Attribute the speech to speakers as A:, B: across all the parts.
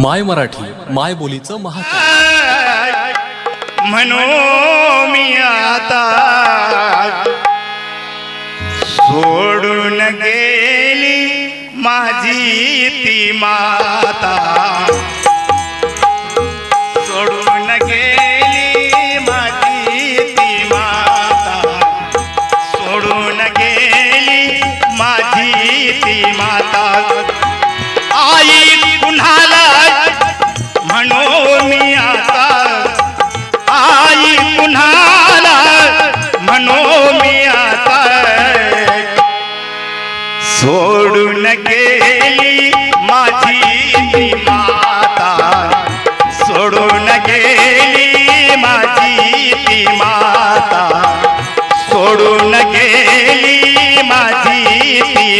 A: माय मराठी माय बोलीचं महा
B: म्हणून मी आता सोडून गेली माझी ती माता.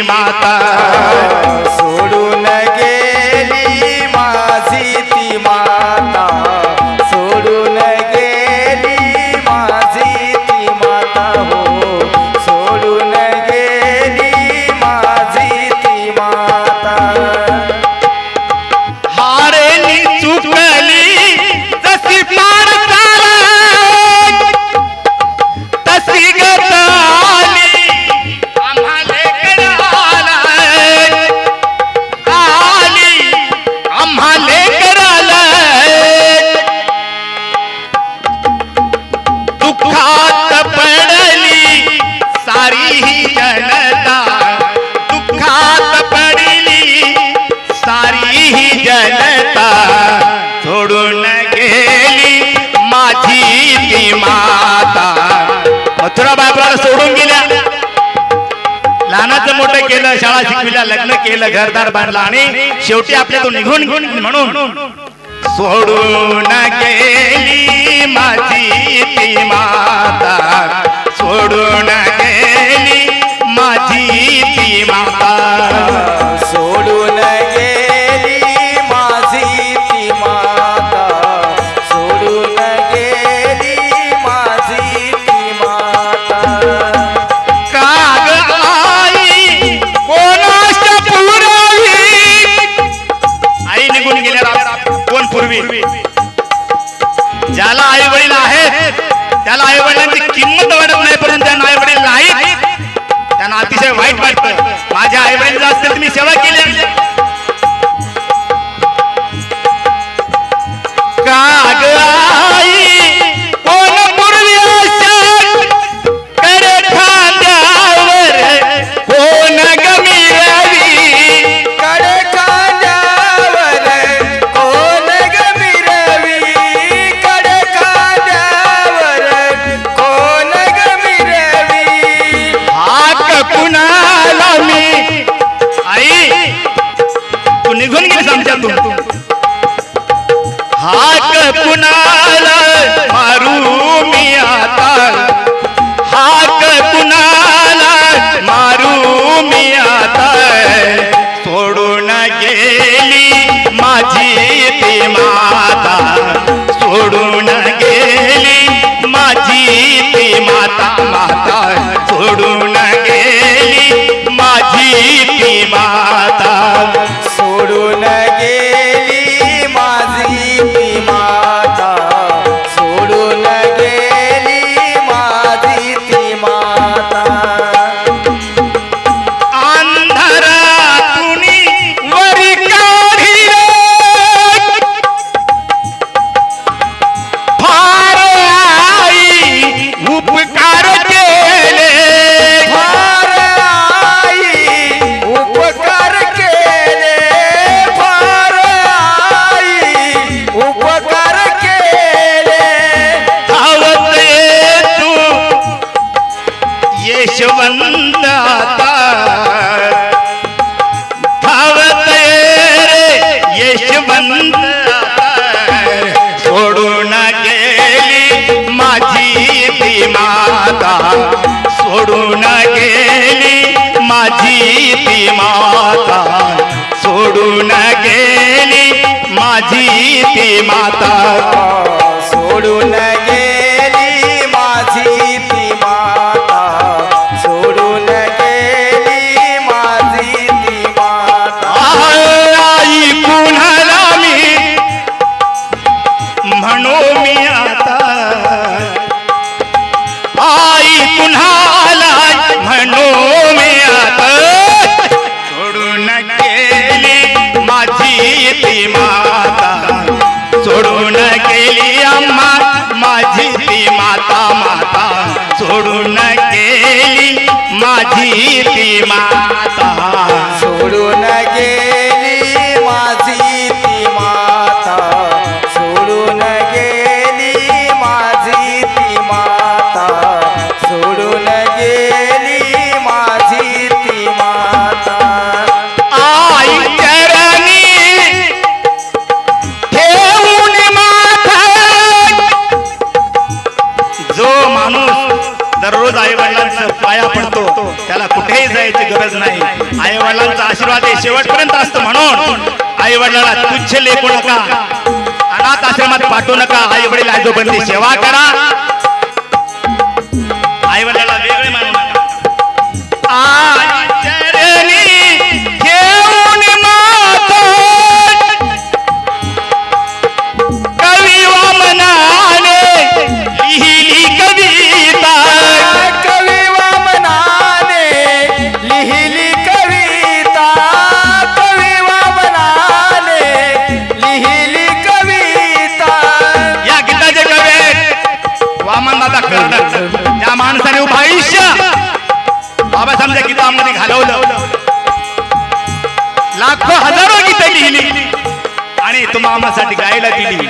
B: माता। मुलाला सोडून गेल्या. लहानाचं मोठं केलं शाळा शिकविल्या लग्न केलं घरदार बांधलं आणि शेवटी आपल्यातून निघून घेऊन म्हणून सोडून गेली माझी ती माता सोडून गेली माझी ती माता. हाक कुणाला?
C: भगवंता
B: धावत रे गेली माझी ती माता. सोडून गेली माझी ती माता. सोडून गेली माझी ती माता.
C: सोडून माझी ती माता. सोडून गेली माझी ती माता.
B: सोडून गेली माझी ती माता. सोडून दररोज आई वडिलांचं पाया पडतो त्याला कुठेही जायची गरज नाही. आई वडिलांचा आशीर्वाद हे शेवटपर्यंत असतो म्हणून आई वडिलांना तुच्छ लेखू नका. अनाथ आश्रमात पाठवू नका. आई वडील आजोबांची सेवा करा. दादा कर्णक त्या माणसाने उभं आयुष्य. बाबासाहेबांच्या गीतामध्ये घालवलं. लाखो हजारो गीतं लिहिली. आणि तुम्हा आम्हासाठी गायला दिली.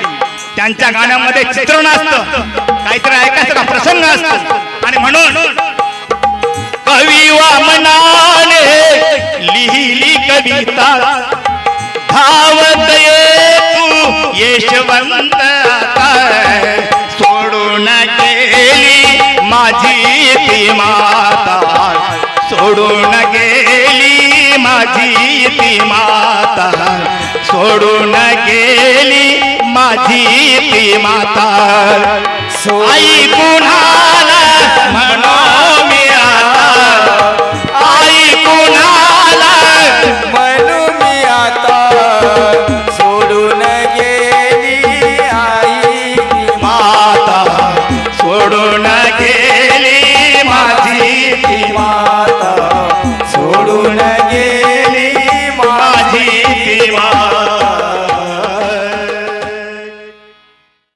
B: त्यांच्या गाण्यामध्ये चित्रण असतं. काहीतरी ऐकायचं का? प्रसंग असतो. आणि म्हणून कवी वामनाने लिहिली कविता. धावत ये तू यशवंत माझी ती माता सोडून गेली माझी ती माता. सोडून गेली माझी ती माता. आई कुणाला म्हणो मी आता? आई कुणाला
C: म्हणू मी आता? सोडून गेली आई
B: माता. सोडून